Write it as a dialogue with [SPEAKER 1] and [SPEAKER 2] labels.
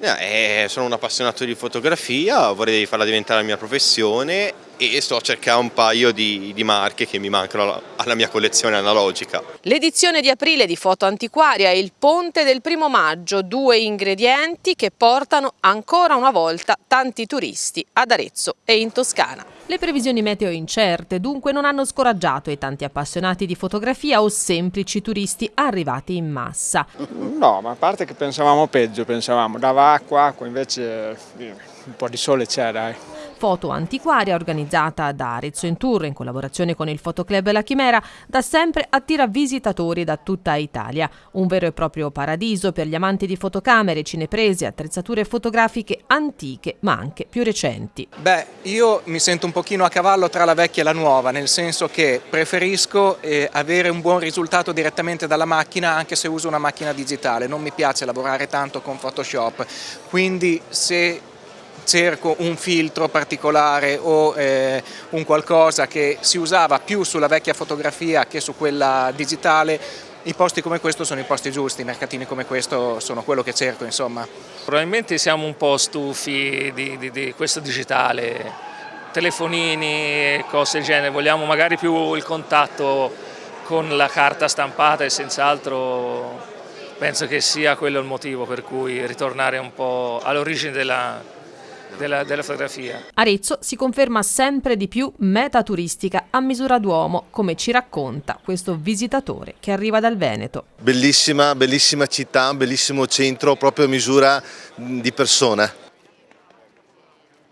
[SPEAKER 1] Eh, sono un appassionato di fotografia, vorrei farla diventare la mia professione e sto a cercare un paio di, di marche che mi mancano alla, alla mia collezione analogica.
[SPEAKER 2] L'edizione di aprile di Foto Antiquaria e il Ponte del Primo Maggio, due ingredienti che portano ancora una volta tanti turisti ad Arezzo e in Toscana. Le previsioni meteo incerte dunque non hanno scoraggiato i tanti appassionati di fotografia o semplici turisti arrivati in massa.
[SPEAKER 3] No, ma a parte che pensavamo peggio, pensavamo dava acqua, acqua invece eh, un po' di sole c'è dai.
[SPEAKER 2] Foto Antiquaria, organizzata da Arezzo in Tour in collaborazione con il Fotoclub La Chimera, da sempre attira visitatori da tutta Italia. Un vero e proprio paradiso per gli amanti di fotocamere, cineprese, attrezzature fotografiche antiche ma anche più recenti.
[SPEAKER 4] Beh, io mi sento un pochino a cavallo tra la vecchia e la nuova, nel senso che preferisco eh, avere un buon risultato direttamente dalla macchina anche se uso una macchina digitale. Non mi piace lavorare tanto con Photoshop, quindi se cerco un filtro particolare o eh, un qualcosa che si usava più sulla vecchia fotografia che su quella digitale, i posti come questo sono i posti giusti, i mercatini come questo sono quello che cerco insomma.
[SPEAKER 5] Probabilmente siamo un po' stufi di, di, di questo digitale, telefonini e cose del genere, vogliamo magari più il contatto con la carta stampata e senz'altro penso che sia quello il motivo per cui ritornare un po' all'origine della, della, della, fotografia.
[SPEAKER 2] Arezzo si conferma sempre di più meta turistica a misura d'uomo, come ci racconta questo visitatore che arriva dal Veneto.
[SPEAKER 6] Bellissima, bellissima città, bellissimo centro, proprio a misura di persona.